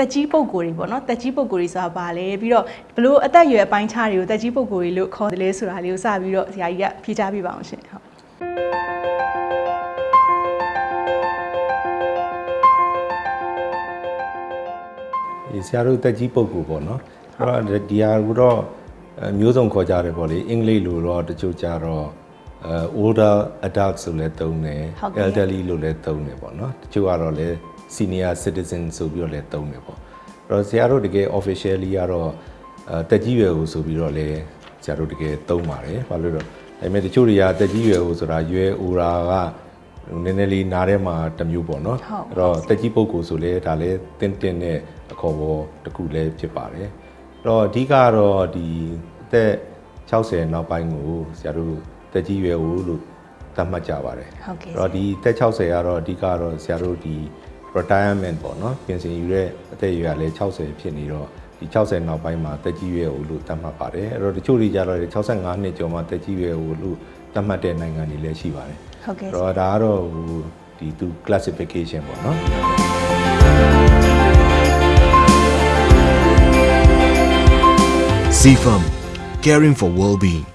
တက်ကြီးပုံကိုယ်တွေပေါ့နော်တက်ကြီးပုံကိုယ်တွေဆိုတာဘာလဲပြီးတော့ဘလို့အသက်အရွယ်အပိုင်းခြားတွေကိုတက်ကြီးပုံကိုယ်တွေလို့ခေါ်တယ်လဲဆိုတာလေးကိုစပြီးတော့ဆရာကြီးကဖြေချပြပါအောင်ရှင်ဟုတ်ဒီဆရာတို့တက်ကြီးပုဂ္ဂိုလ်ပေါ့နော်အဲ့တော့ဒီဟာကတော့အဲမျိုးစုံခေါ်ကြတယ်ပေါ့လေအင်္ဂလိပ်လိုတော့တချို့ကြတော့အဲ older adult ဆိုလည်းသုံးတယ်ဟုတ်ကဲ့ elderly လို့လည်းသုံးတယ်ပေါ့နော်တချို့ကတော့လည်း senior citizen ဆိုပြီးတော့လည်းသုံးတယ်ပေါ့အဲ့တော့ဆရာတို့တကယ် officially ကတော့အဲတက်ကြီးရွယ်ကိုဆိုပြီးတော့လည်းဆရာတို့တကယ်သုံးပါတယ်ဘာလို့လဲတော့ဒါပေမဲ့တချို့တွေကတက်ကြီးရွယ်ကိုဆိုတာရွယ် aura ကနည်းနည်းလေးနားထဲမှာတစ်မျိုးပေါ့နော်ဟုတ်အဲ့တော့တက်ကြီးပုဂ္ဂိုလ်ဆိုလဲဒါလည်းတင်းတင်းနဲ့အခေါ်ပေါ်တစ်ခုလည်းဖြစ်ပါတယ်အဲ့တော့အဓိကကတော့ဒီအသက်60နောက်ပိုင်းကိုဆရာတို့တက်ကြီးရွယ်ဦးလို့သတ်မှတ်ကြပါတယ်ဟုတ်ကဲ့အဲ့တော့ဒီတက်60ကတော့အဓိကကတော့ဆရာတို့ဒီ retirement ပေါ့နော်ပြင်ဆင်ယူတဲ့အသက်အရွယ်ကလည်း60ဖြစ်နေတော့ဒီ60နောက်ပိုင်းမှာတက်ကြီးရွယ်ဦးလို့သတ်မှတ်ပါတယ်အဲ့တော့တချို့တွေကြတော့65နှစ်ကျော်မှတက်ကြီးရွယ်ဦးလို့သတ်မှတ်တဲ့နိုင်ငံတွေလည်းရှိပါတယ်ဟုတ်ကဲ့အဲ့တော့ဒါကတော့ဟိုဒီသူ classification ပေါ့နော် CFAM, caring for well-being.